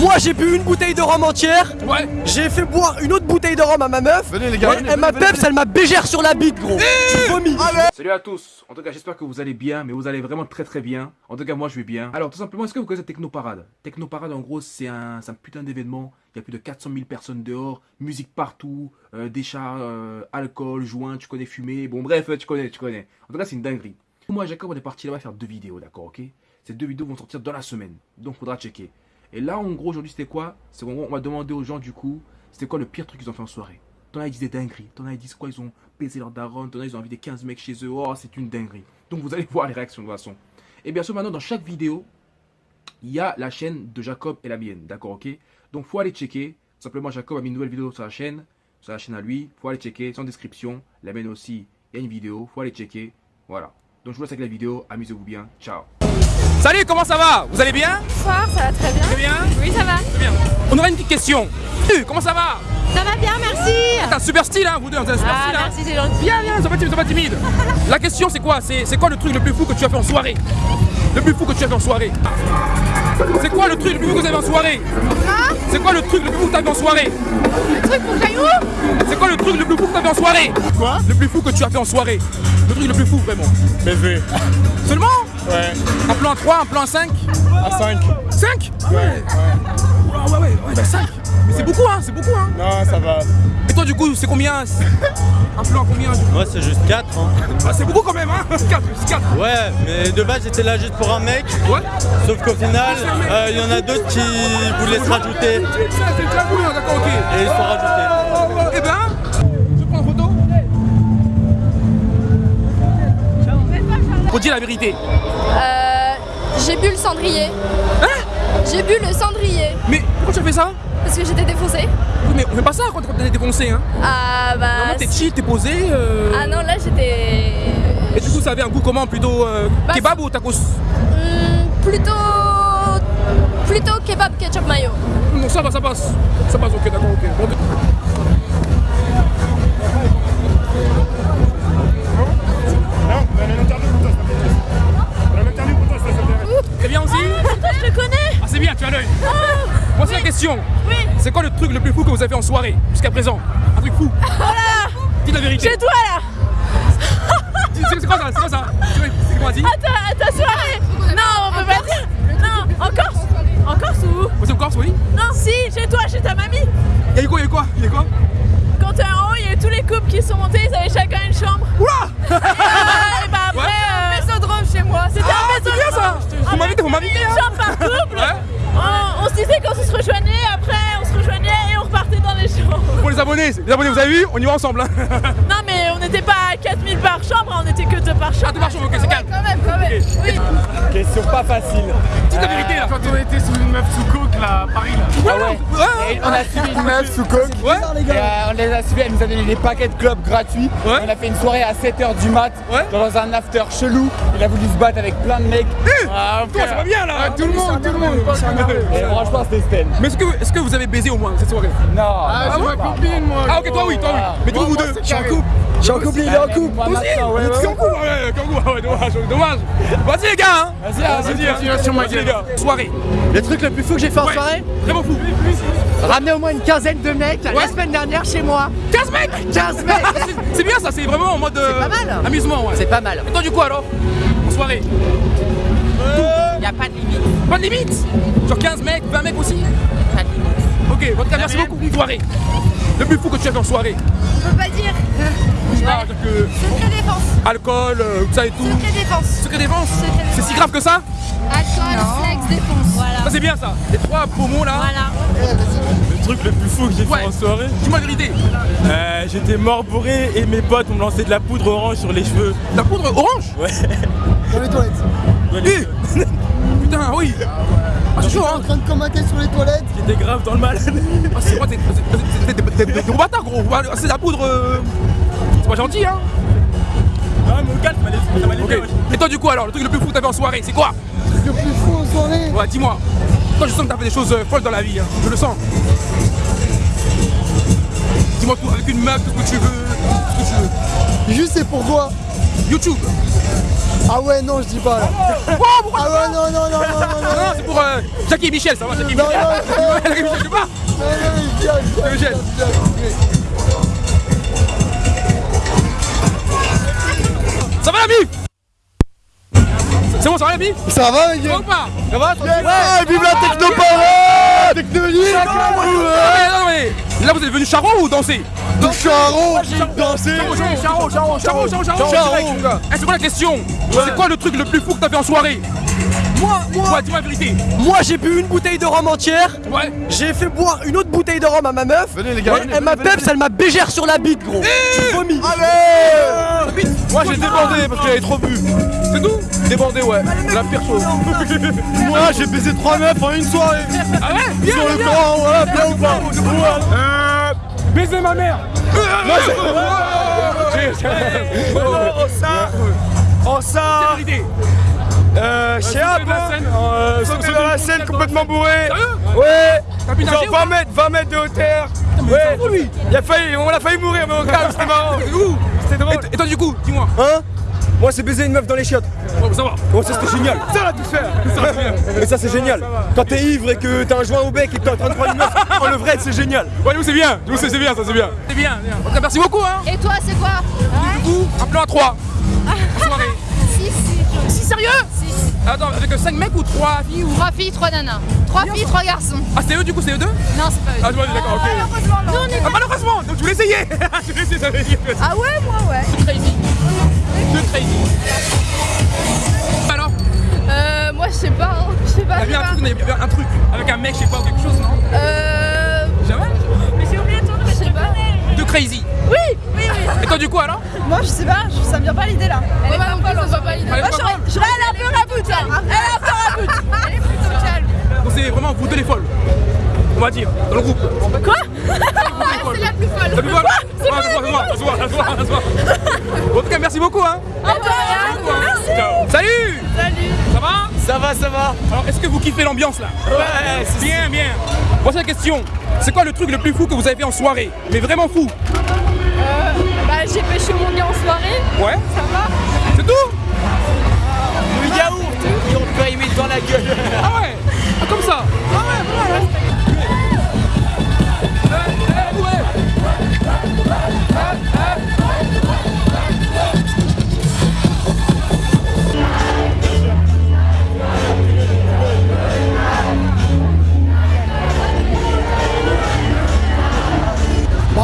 Moi j'ai bu une bouteille de rhum entière. Ouais. J'ai fait boire une autre bouteille de rhum à ma meuf. Venez les gars, elle m'a peps, elle m'a bégère sur la bite gros. Salut à tous. En tout cas, j'espère que vous allez bien, mais vous allez vraiment très très bien. En tout cas, moi je vais bien. Alors, tout simplement, est-ce que vous connaissez Technoparade Technoparade, en gros, c'est un, c'est un putain d'événement. Il y a plus de 400 000 personnes dehors, musique partout, euh, des chats, euh, alcool, joint, tu connais fumer. Bon, bref, tu connais, tu connais. En tout cas, c'est une dinguerie. Moi, Jacob, on est parti là-bas faire deux vidéos, d'accord, ok? Ces deux vidéos vont sortir dans la semaine, donc faudra checker. Et là, en gros, aujourd'hui, c'était quoi? C'est qu'en gros, on va demander aux gens, du coup, c'était quoi le pire truc qu'ils ont fait en soirée? T'en as, ils des dingueries. T'en as, ils disent quoi? Ils ont baisé leur daronne. T'en as, ils ont invité 15 mecs chez eux. Oh, c'est une dinguerie. Donc, vous allez voir les réactions de toute façon. Et bien sûr, maintenant, dans chaque vidéo, il y a la chaîne de Jacob et la mienne. D'accord, ok? Donc, faut aller checker. Simplement, Jacob a mis une nouvelle vidéo sur la chaîne. Sur la chaîne à lui. Faut aller checker. En description. La mienne aussi. Il y a une vidéo. Faut aller checker. Voilà. Donc, je vous laisse avec la vidéo. Amusez-vous bien. Ciao. Salut, comment ça va? Vous allez bien? Bonsoir, ça va très bien. Très bien? Oui, ça va. Très bien. On aura une petite question. Euh, Comment ça va? Ça va bien, merci. T'as un super style, hein, vous deux, vous avez un super Ah, style, hein. merci, c'est gentil. Viens, viens, sois pas timide, sois pas timide. La question c'est quoi? C'est c'est quoi le truc le plus fou que tu as fait en soirée? Le plus fou que tu as fait en soirée. C'est quoi le truc le plus fou que vous avez en soirée? C'est quoi le truc le plus fou que tu as fait en soirée? Le truc pour Caillou C'est quoi le truc le plus fou que tu as fait en soirée? Quoi? Le plus fou que tu as fait en soirée. Le truc le plus fou vraiment. Baiser. Seulement? Ouais. Un plan à 3, un plan à 5 À 5. 5 Ouais. Ouais, ouais, ouais, ouais, bah 5 Mais c'est beaucoup, hein, c'est beaucoup, hein. Non, ça va. Et toi du coup, c'est combien? Un plan à combien Moi c'est juste 4 hein. Ah, C'est beaucoup quand même, hein. 4, 4 Ouais mais de base j'étais là juste pour un mec. Ouais. Sauf qu'au final euh, il y en a d'autres qui voulaient se rajouter. C'est déjà cool, d'accord, ok. et ils se sont rajoutés. Eh ben, Faut dire la vérité. Euh, j'ai bu le cendrier. Hein J'ai bu le cendrier Mais pourquoi tu as fait ça parce que j'étais défoncée. Oui, mais on fait pas ça quand t'es défoncé, hein. Ah bah. Normalement, t'es chill, t'es posé. euh, Ah non, là j'étais. Et du coup, ça avait un goût comment Plutôt euh, Bah, kebab ou tacos Hmm, plutôt. Plutôt kebab ketchup mayo. Non, ça va, ça passe. Ça passe, ok, d'accord, ok. Bon, bien, tu as l'œil. Voici la question. Oui. C'est quoi le truc le plus fou que vous avez fait en soirée jusqu'à présent? Un truc fou. Dis la vérité. Chez toi là. C'est quoi ça? C'est quoi ça? C'est quoi dis à ta, soirée. Non, on peut pas dire. Non, en Corse. En Corse ou où? C'est en Corse, oui? Non, si, chez toi, chez ta mamie. Il y a eu quoi Il y a eu quoi? Il y a eu quoi? Quand t'es en haut, il y a eu tous les couples qui sont montés, ils avaient chacun une abonnés, vous avez vu On y va ensemble hein Non mais on n'était pas à 4000 par chambre, on était que deux par chambre. Ah, deux par chambre, ok, c'est calme. Quand même, quand même. Oui. Question pas facile la vérité Quand on était sous une meuf sous coke là, à Paris là. Ouais, ouais. Et on a suivi une meuf sous coke. Ouais Et euh, on les a suivis, elle nous a donné des paquets de clubs gratuits. Ouais. On a fait une soirée à 7h du mat Ouais. dans un after chelou. Il a voulu se battre avec plein de mecs. Ah, Toi, ça va bien là Tout le monde, tout le monde. Et franchement, c'était Sten. Mais est-ce que, est-ce que vous avez baisé au moins cette soirée Non. Ah, c'est ma copine moi. Ah ok, toi oui, toi oui Mais coup, vous deux Je suis en couple. Je suis en couple, il est en couple. Moi, Toi aussi ouais, étiez en ouais. couple Ouais, dommage, dommage Vas-y les gars hein Vas-y, hein, vas-y. hein. Le truc le plus fou que j'ai fait en Ouais. soirée, Vraiment fou ramener au moins une quinzaine de mecs Ouais. la semaine dernière chez moi. 15 mecs 15 mecs C'est- C'est bien ça, c'est vraiment en mode euh, pas mal. amusement ouais C'est pas mal. Et toi du coup alors En soirée Y a pas de limite. Pas de limite? Genre 15 mecs, 20 mecs aussi? Pas de limite. Ok, cas merci beaucoup Une soirée Le plus fou que tu as fait en soirée On peut pas dire. Ah, dire que Secret défense. alcool, euh, tout ça et tout Secret défense. Secret défense C'est si grave que ça Alcool, sexe, défense. Voilà. Ça c'est bien ça Les trois pommeaux là Voilà. Le truc le plus fou que j'ai Ouais. fait en soirée Dis-moi la vérité euh, J'étais mort bourré et mes potes ont lancé de la poudre orange sur les cheveux La poudre orange Ouais Dans les toilettes. Eh Putain oui Ah c'est chaud hein En train de commenter sur les toilettes. J'étais grave dans le mal. Ah c'est quoi t'es gros bâtard gros. Ah, C'est de la poudre euh, C'est pas gentil hein. Non mais au calme, ça m'allait- bien. Et toi du coup alors, le truc le plus fou que t'as fait en soirée, c'est quoi Le plus fou en soirée. Ouais dis-moi. Toi je sens que t'as fait des choses euh, folles dans la vie hein. Je le sens. Dis-moi tout, avec une meuf, tout ce que tu veux, tout ce que tu veux. Juste c'est pourquoi YouTube Ah ouais, non, je dis pas là. Ah ouais, non, non, non, non, non, non. Non, c'est pour euh, Jackie et Michel, ça va, Jackie et Michel. non, non. Jackie et Michel, je sais pas. Non, non, Michel. Ça va la mif C'est bon, ça va la mif Ça va, les Ça gars va ou pas Ça va Ouais, vive la technoparade Technologie Ouais, non, mais Là, vous êtes venu charron ou danser Du charron Danser Charron. direct, mon gars. Eh, c'est quoi la question C'est quoi le truc le plus fou que t'as fait en soirée Moi, moi, Ouais, dis-moi la vérité. moi j'ai bu une bouteille de rhum entière. Ouais. J'ai fait boire une autre bouteille de rhum à ma meuf. Venez, les gars, Et venez, elle m'a peps, elle m'a bégère sur la bite, gros. Tu vomis. Moi j'ai débordé parce qu'elle avait trop bu C'est tout Débordé ouais, la pire chose Moi j'ai baisé trois meufs en une soirée Ah ouais Bien, Sur le bien. camp, voilà, bien ou pas Baiser ma mère. Oh ça. Oh ça. C'est la vérité. Euh, chez la hein. scène. Euh, sauter dans la scène complètement bourré. Ouais. Genre ou pas 20 mètres, 20 mètres de hauteur. Ouais. Il a failli, on a failli mourir mais au calme, c'était marrant. C'est C'était drôle Et toi du coup, dis-moi. Hein Moi c'est baiser une meuf dans les chiottes Ouais, ça va. Oh ça c'était génial Ça l'a tout faire Mais ça c'est génial Quand t'es ivre et que t'as un joint au bec et que t'es en train de prendre une meuf Oh le vrai c'est génial Ouais, nous c'est bien. Nous c'est c'est bien, ça c'est bien. C'est bien, bien. En tout cas, merci beaucoup, hein. Et toi, c'est quoi Du coup, un plan à 3. Soirée. Si, si. Si sérieux Si. Attends, avec 5 mecs ou 3 filles ou. Trois filles, trois nanas. Trois filles, trois garçons. Ah, c'est eux du coup, c'est eux deux Non, c'est pas eux. Ah, d'accord, ok. Nous, on est Ah, malheureusement Donc tu voulais essayer Tu voulais essayer, ça veut dire. Ah ouais, moi, ouais. Crazy. Alors, Euh, moi, je sais pas. hein. Je sais pas. t'as vu un pas. truc, un avec un mec, je sais pas, ou quelque chose, non Euh. Jamais Je sais pas. Deux crazy. Oui, oui, oui. Et toi, du coup, alors Moi je sais pas, ça me vient pas l'idée là. Elle est pas non plus, ça va pas l'idée. Moi, pas je est un peu raboute. hein. Elle est un peu raboute. Elle est plutôt calme. Donc c'est vraiment vous deux les folles. On va dire, dans le groupe. Quoi C'est la plus folle. Ça se voit, ça se voit, ça se voit, ça se voit, ça se voit. En tout cas, merci beaucoup, hein. Ciao. Salut Salut. Ça va? Ça va ça va Alors, est-ce que vous kiffez l'ambiance là? Ouais c'est Bien, bien. Voici la question. C'est quoi le truc le plus fou que vous avez fait en soirée? Mais vraiment fou. Bah j'ai pêché mon gars en soirée, Ouais ça va? C'est tout? Le yaourt Ils ont le périmètre dans la gueule Ah ouais? Ah, Comme ça Ah ouais, voilà.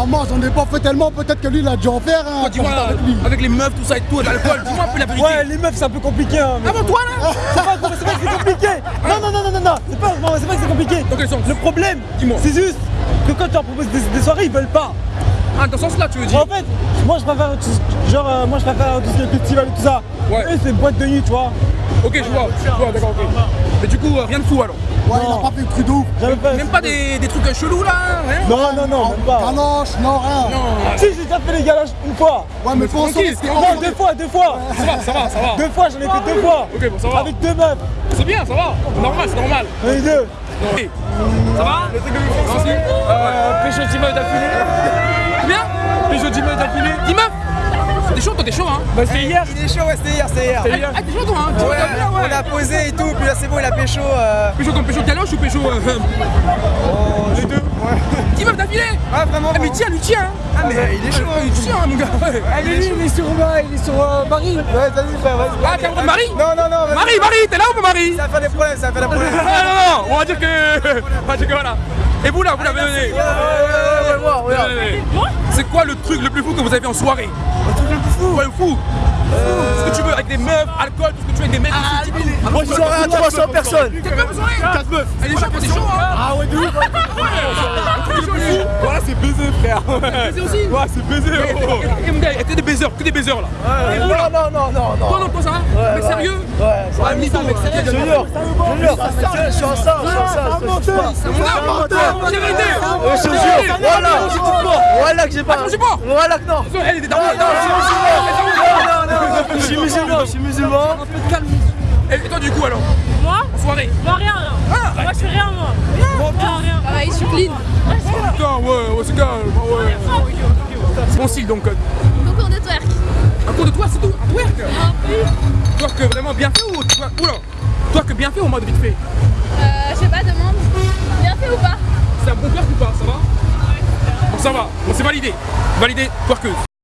Moi j'en ai pas fait tellement, peut-être que lui il a dû en faire hein, dis-moi, avec lui. avec les meufs, tout ça et tout, l'alcool, dis-moi un peu la vérité. Ouais, les meufs c'est un peu compliqué. Hein, mais- Ah bon, toi là C'est pas, que c'est compliqué. Non, non, non, non, non, non. C'est pas, non, c'est pas que c'est compliqué. Dans quel sens Le problème, Dis-moi. c'est juste que quand tu leur proposes des, des soirées, ils veulent pas. Ah, dans ce sens-là, tu veux dire En fait, moi je préfère, tout- genre, euh, moi je préfère tout ce qui est festival et tout ça. Ouais. Eux, c'est boîte de nuit, tu vois. Ok, je vois, je vois, d'accord, ok. Mais du coup, euh, rien de fou alors Ouais, il a pas fait le truc de ouf. Même pas des, des trucs chelous là hein Non, non, non, même pas. Galoche, non, rien. Non, Si, j'ai déjà fait les galages une fois. Ouais, mais faut en Non, deux fois, deux fois. ça va, ça va, ça va. Deux fois, j'en ai fait deux fois. Ok, bon, ça va. Avec deux meufs. C'est bien, ça va. C'est normal, c'est normal. Les deux. Ça va? Le truc de Merci. Euh, Pécho 10 meufs d'affilée Pécho 10 meufs d'affilée 10 meufs T'es chaud, hein Bah c'est hier Il est chaud, ouais, c'était hier, c'était hier. Ah, t'es chaud, toi, hein Ouais, t'as vu, on a posé et tout, puis là c'est bon, il a pécho. Euh... Pécho comme pécho galoche ou pécho. euh, les deux Ouais. 10 meufs d'affilée Ah, vraiment Ah, mais tiens, lui, tiens Ah, mais il est chaud. Il tient, mon gars ouais. Allez, lui, il est sur, il est sur euh, Paris. Ouais, vas-y, frère, vas-y. Ah, t'es de Marie Non, non, non. Marie, Marie, t'es là ou pas Marie Ça va faire des problèmes, ça va faire des problèmes. Ah, non, non, on va dire que. On va dire que voilà. Et vous là, vous l'avez donné Ouais, ouais, ouais, ouais, ouais, ouais. C'est quoi le truc le plus fou que vous avez en soirée? Le truc le plus fou Ouais, fou Ce que tu veux avec des meufs, alcool, tout ce que tu veux avec des mecs tout. Moi je soirée à 300 personnes soirée 4 meufs Elle est c'est hein Ah ouais de ouf Voilà c'est baiser frère Baiser aussi Ouais c'est baiser oh. Et mon gars, que des baisers, que des baisers là Non, non, non, non. Toi non, toi ça Mec sérieux Ouais, mec sérieux jure, je jure, je suis en ça, je suis en ça. C'est mon gars, j'ai vérité Ouais, Je te jure, voilà, voilà que j'ai pas. Voilà que non. Elle est des darons Non, non, je suis musulman, je suis musulman. Et toi du coup alors Moi En soirée Moi rien, rien. Moi je fais rien moi. Rien, rien. Ah, il clean. Putain, ouais, ouais, c'est calme, ouais. C'est mon style donc. euh, Beaucoup de twerk. Un contre toi, c'est tout. Un twerk. Twerk vraiment bien fait ou twerk, oula, twerk bien fait ou en mode vite fait? Euh, je sais pas, demande. Bien fait ou pas? C'est un bon twerk ou pas Ça va? Bon, ça va. Bon, c'est validé. Validé, twerkeuse.